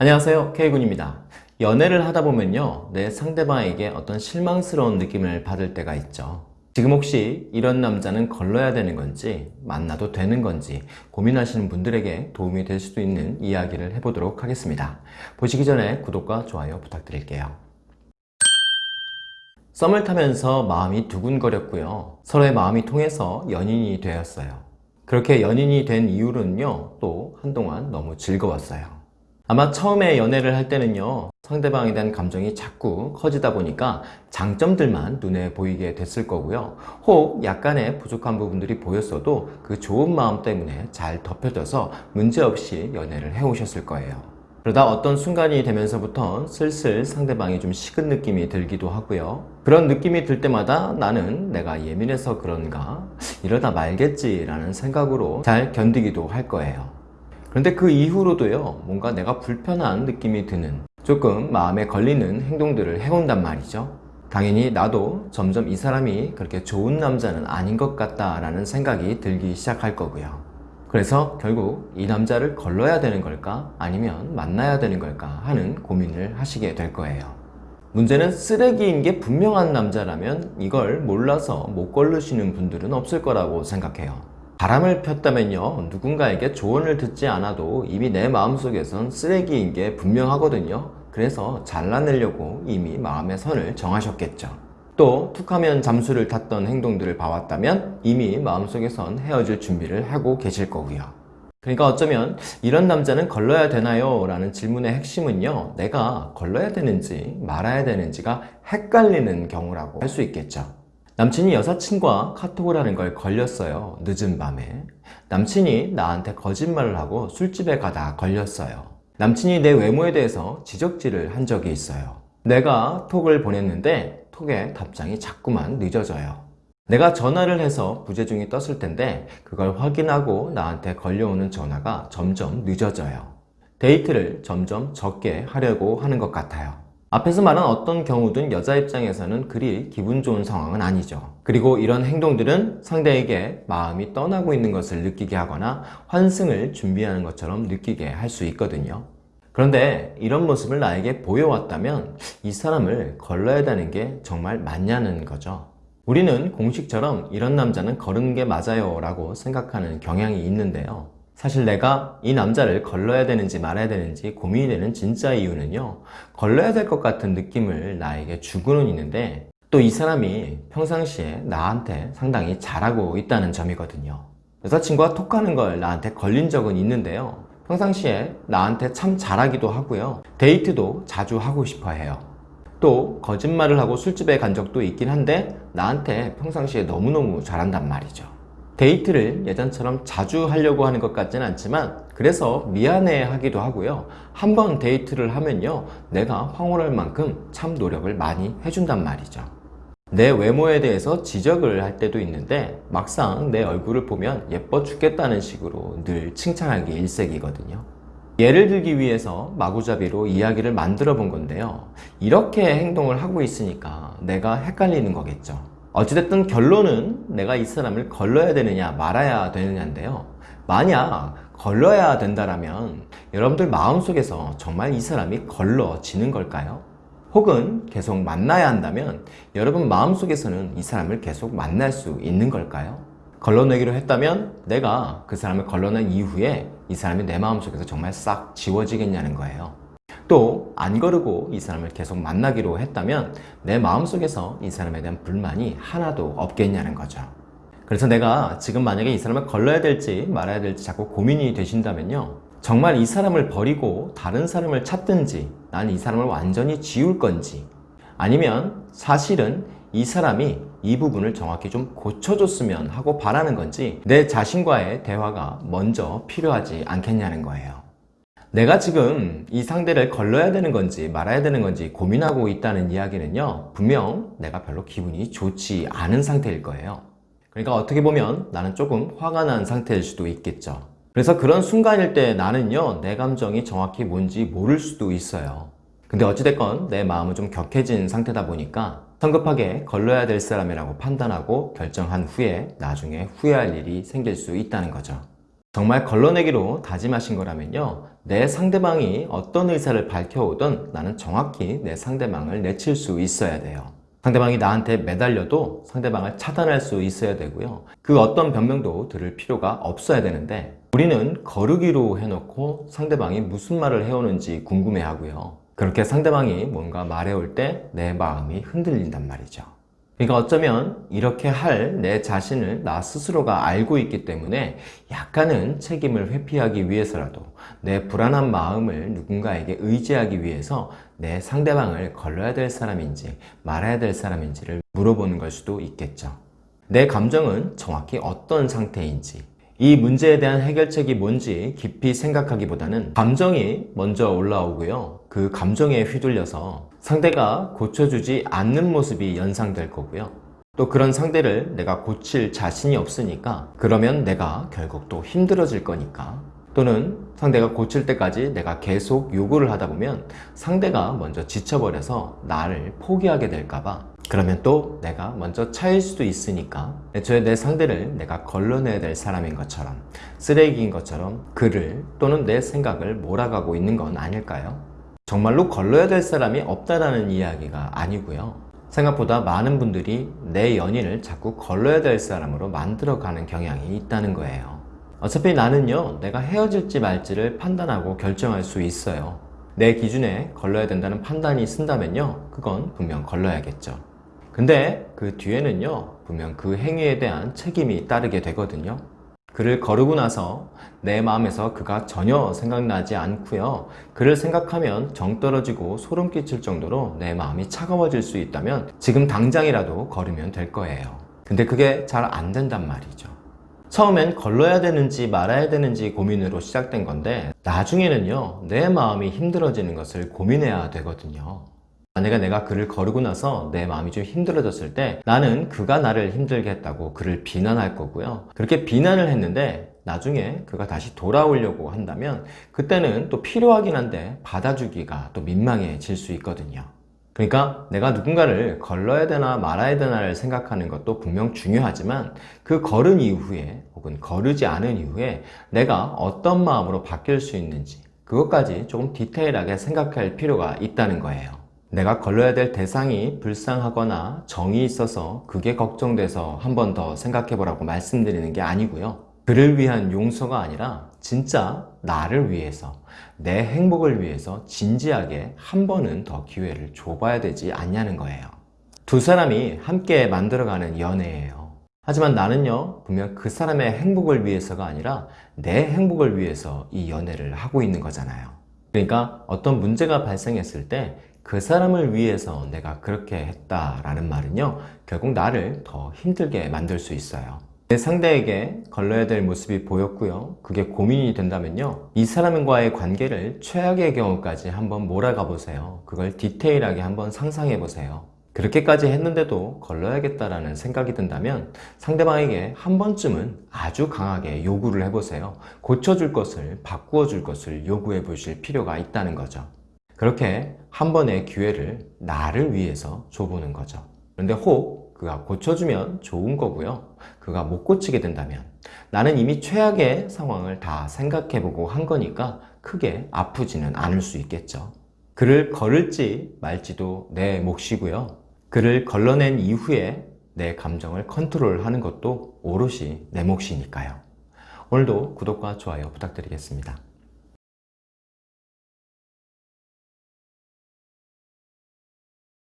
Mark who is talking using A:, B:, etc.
A: 안녕하세요. K군입니다. 연애를 하다 보면요 내 상대방에게 어떤 실망스러운 느낌을 받을 때가 있죠. 지금 혹시 이런 남자는 걸러야 되는 건지 만나도 되는 건지 고민하시는 분들에게 도움이 될 수도 있는 이야기를 해보도록 하겠습니다. 보시기 전에 구독과 좋아요 부탁드릴게요. 썸을 타면서 마음이 두근거렸고요. 서로의 마음이 통해서 연인이 되었어요. 그렇게 연인이 된 이유는요 또 한동안 너무 즐거웠어요 아마 처음에 연애를 할 때는요 상대방에 대한 감정이 자꾸 커지다 보니까 장점들만 눈에 보이게 됐을 거고요. 혹 약간의 부족한 부분들이 보였어도 그 좋은 마음 때문에 잘 덮여져서 문제없이 연애를 해오셨을 거예요. 그러다 어떤 순간이 되면서부터 슬슬 상대방이 좀 식은 느낌이 들기도 하고요. 그런 느낌이 들 때마다 나는 내가 예민해서 그런가? 이러다 말겠지 라는 생각으로 잘 견디기도 할 거예요 그런데 그 이후로도요 뭔가 내가 불편한 느낌이 드는 조금 마음에 걸리는 행동들을 해온단 말이죠. 당연히 나도 점점 이 사람이 그렇게 좋은 남자는 아닌 것 같다 라는 생각이 들기 시작할 거고요. 그래서 결국 이 남자를 걸러야 되는 걸까? 아니면 만나야 되는 걸까? 하는 고민을 하시게 될 거예요. 문제는 쓰레기인 게 분명한 남자라면 이걸 몰라서 못 걸르시는 분들은 없을 거라고 생각해요 바람을 폈다면요 누군가에게 조언을 듣지 않아도 이미 내 마음속에선 쓰레기인 게 분명하거든요. 그래서 잘라내려고 이미 마음의 선을 정하셨겠죠. 또 툭하면 잠수를 탔던 행동들을 봐왔다면 이미 마음속에선 헤어질 준비를 하고 계실 거고요. 그러니까 어쩌면 이런 남자는 걸러야 되나요? 라는 질문의 핵심은요 내가 걸러야 되는지 말아야 되는지가 헷갈리는 경우라고 할 수 있겠죠 남친이 여사친과 카톡을 하는 걸 걸렸어요 늦은 밤에. 남친이 나한테 거짓말을 하고 술집에 가다 걸렸어요. 남친이 내 외모에 대해서 지적질을 한 적이 있어요. 내가 톡을 보냈는데 톡에 답장이 자꾸만 늦어져요. 내가 전화를 해서 부재중이 떴을 텐데 그걸 확인하고 나한테 걸려오는 전화가 점점 늦어져요. 데이트를 점점 적게 하려고 하는 것 같아요 앞에서 말한 어떤 경우든 여자 입장에서는 그리 기분 좋은 상황은 아니죠. 그리고 이런 행동들은 상대에게 마음이 떠나고 있는 것을 느끼게 하거나 환승을 준비하는 것처럼 느끼게 할 수 있거든요. 그런데 이런 모습을 나에게 보여왔다면 이 사람을 걸러야 되는 게 정말 맞냐는 거죠. 우리는 공식처럼 이런 남자는 거르는 게 맞아요 라고 생각하는 경향이 있는데요 사실 내가 이 남자를 걸러야 되는지 말아야 되는지 고민이 되는 진짜 이유는요 걸러야 될 것 같은 느낌을 나에게 주고는 있는데 또 이 사람이 평상시에 나한테 상당히 잘하고 있다는 점이거든요. 여자친구가 톡하는 걸 나한테 걸린 적은 있는데요. 평상시에 나한테 참 잘하기도 하고요. 데이트도 자주 하고 싶어 해요. 또 거짓말을 하고 술집에 간 적도 있긴 한데 나한테 평상시에 너무너무 잘한단 말이죠 데이트를 예전처럼 자주 하려고 하는 것 같지는 않지만 그래서 미안해 하기도 하고요. 한 번 데이트를 하면요. 내가 황홀할 만큼 참 노력을 많이 해준단 말이죠. 내 외모에 대해서 지적을 할 때도 있는데 막상 내 얼굴을 보면 예뻐 죽겠다는 식으로 늘 칭찬하기 일색이거든요. 예를 들기 위해서 마구잡이로 이야기를 만들어 본 건데요. 이렇게 행동을 하고 있으니까 내가 헷갈리는 거겠죠 어찌됐든 결론은 내가 이 사람을 걸러야 되느냐 말아야 되느냐인데요 만약 걸러야 된다면 여러분들 마음속에서 정말 이 사람이 걸러지는 걸까요? 혹은 계속 만나야 한다면 여러분 마음속에서는 이 사람을 계속 만날 수 있는 걸까요? 걸러내기로 했다면 내가 그 사람을 걸러낸 이후에 이 사람이 내 마음속에서 정말 싹 지워지겠냐는 거예요 또 안 거르고 이 사람을 계속 만나기로 했다면 내 마음속에서 이 사람에 대한 불만이 하나도 없겠냐는 거죠. 그래서 내가 지금 만약에 이 사람을 걸러야 될지 말아야 될지 자꾸 고민이 되신다면요. 정말 이 사람을 버리고 다른 사람을 찾든지 난 이 사람을 완전히 지울 건지 아니면 사실은 이 사람이 이 부분을 정확히 좀 고쳐줬으면 하고 바라는 건지 내 자신과의 대화가 먼저 필요하지 않겠냐는 거예요 내가 지금 이 상대를 걸러야 되는 건지 말아야 되는 건지 고민하고 있다는 이야기는요 분명 내가 별로 기분이 좋지 않은 상태일 거예요. 그러니까 어떻게 보면 나는 조금 화가 난 상태일 수도 있겠죠. 그래서 그런 순간일 때 나는요 내 감정이 정확히 뭔지 모를 수도 있어요. 근데 어찌됐건 내 마음은 좀 격해진 상태다 보니까 성급하게 걸러야 될 사람이라고 판단하고 결정한 후에 나중에 후회할 일이 생길 수 있다는 거죠. 정말 걸러내기로 다짐하신 거라면요 내 상대방이 어떤 의사를 밝혀오든 나는 정확히 내 상대방을 내칠 수 있어야 돼요. 상대방이 나한테 매달려도 상대방을 차단할 수 있어야 되고요. 그 어떤 변명도 들을 필요가 없어야 되는데 우리는 거르기로 해놓고 상대방이 무슨 말을 해오는지 궁금해 하고요. 그렇게 상대방이 뭔가 말해올 때 내 마음이 흔들린단 말이죠. 그러니까 어쩌면 이렇게 할 내 자신을 나 스스로가 알고 있기 때문에 약간은 책임을 회피하기 위해서라도 내 불안한 마음을 누군가에게 의지하기 위해서 내 상대방을 걸러야 될 사람인지 말아야 될 사람인지를 물어보는 걸 수도 있겠죠. 내 감정은 정확히 어떤 상태인지 이 문제에 대한 해결책이 뭔지 깊이 생각하기보다는 감정이 먼저 올라오고요. 그 감정에 휘둘려서 상대가 고쳐주지 않는 모습이 연상될 거고요. 또 그런 상대를 내가 고칠 자신이 없으니까 그러면 내가 결국 또 힘들어질 거니까 또는 상대가 고칠 때까지 내가 계속 요구를 하다 보면 상대가 먼저 지쳐버려서 나를 포기하게 될까봐 그러면 또 내가 먼저 차일 수도 있으니까 애초에 내 상대를 내가 걸러내야 될 사람인 것처럼 쓰레기인 것처럼 그를 또는 내 생각을 몰아가고 있는 건 아닐까요? 정말로 걸러야 될 사람이 없다라는 이야기가 아니고요. 생각보다 많은 분들이 내 연인을 자꾸 걸러야 될 사람으로 만들어가는 경향이 있다는 거예요. 어차피 나는요, 내가 헤어질지 말지를 판단하고 결정할 수 있어요. 내 기준에 걸러야 된다는 판단이 쓴다면요, 그건 분명 걸러야겠죠. 근데 그 뒤에는요, 분명 그 행위에 대한 책임이 따르게 되거든요. 그를 거르고 나서 내 마음에서 그가 전혀 생각나지 않고요. 그를 생각하면 정 떨어지고 소름 끼칠 정도로 내 마음이 차가워질 수 있다면 지금 당장이라도 걸으면 될 거예요. 근데 그게 잘 안 된단 말이죠. 처음엔 걸러야 되는지 말아야 되는지 고민으로 시작된 건데 나중에는요 내 마음이 힘들어지는 것을 고민해야 되거든요 만약에 내가 그를 거르고 나서 내 마음이 좀 힘들어졌을 때 나는 그가 나를 힘들게 했다고 그를 비난할 거고요 그렇게 비난을 했는데 나중에 그가 다시 돌아오려고 한다면 그때는 또 필요하긴 한데 받아주기가 또 민망해질 수 있거든요 그러니까 내가 누군가를 걸러야 되나 말아야 되나를 생각하는 것도 분명 중요하지만 그 걸은 이후에 혹은 거르지 않은 이후에 내가 어떤 마음으로 바뀔 수 있는지 그것까지 조금 디테일하게 생각할 필요가 있다는 거예요. 내가 걸러야 될 대상이 불쌍하거나 정이 있어서 그게 걱정돼서 한 번 더 생각해 보라고 말씀드리는 게 아니고요. 그를 위한 용서가 아니라 진짜 나를 위해서 내 행복을 위해서 진지하게 한 번은 더 기회를 줘봐야 되지 않냐는 거예요. 두 사람이 함께 만들어가는 연애예요. 하지만 나는요, 분명 그 사람의 행복을 위해서가 아니라 내 행복을 위해서 이 연애를 하고 있는 거잖아요. 그러니까 어떤 문제가 발생했을 때 그 사람을 위해서 내가 그렇게 했다라는 말은요, 결국 나를 더 힘들게 만들 수 있어요. 내 상대에게 걸러야 될 모습이 보였고요. 그게 고민이 된다면요. 이 사람과의 관계를 최악의 경우까지 한번 몰아가 보세요. 그걸 디테일하게 한번 상상해 보세요. 그렇게까지 했는데도 걸러야겠다라는 생각이 든다면 상대방에게 한 번쯤은 아주 강하게 요구를 해보세요. 고쳐줄 것을, 바꾸어 줄 것을 요구해 보실 필요가 있다는 거죠. 그렇게 한 번의 기회를 나를 위해서 줘보는 거죠. 그런데 혹 그가 고쳐주면 좋은 거고요. 그가 못 고치게 된다면 나는 이미 최악의 상황을 다 생각해보고 한 거니까 크게 아프지는 않을 수 있겠죠. 그를 걸을지 말지도 내 몫이고요. 그를 걸러낸 이후에 내 감정을 컨트롤하는 것도 오롯이 내 몫이니까요. 오늘도 구독과 좋아요 부탁드리겠습니다.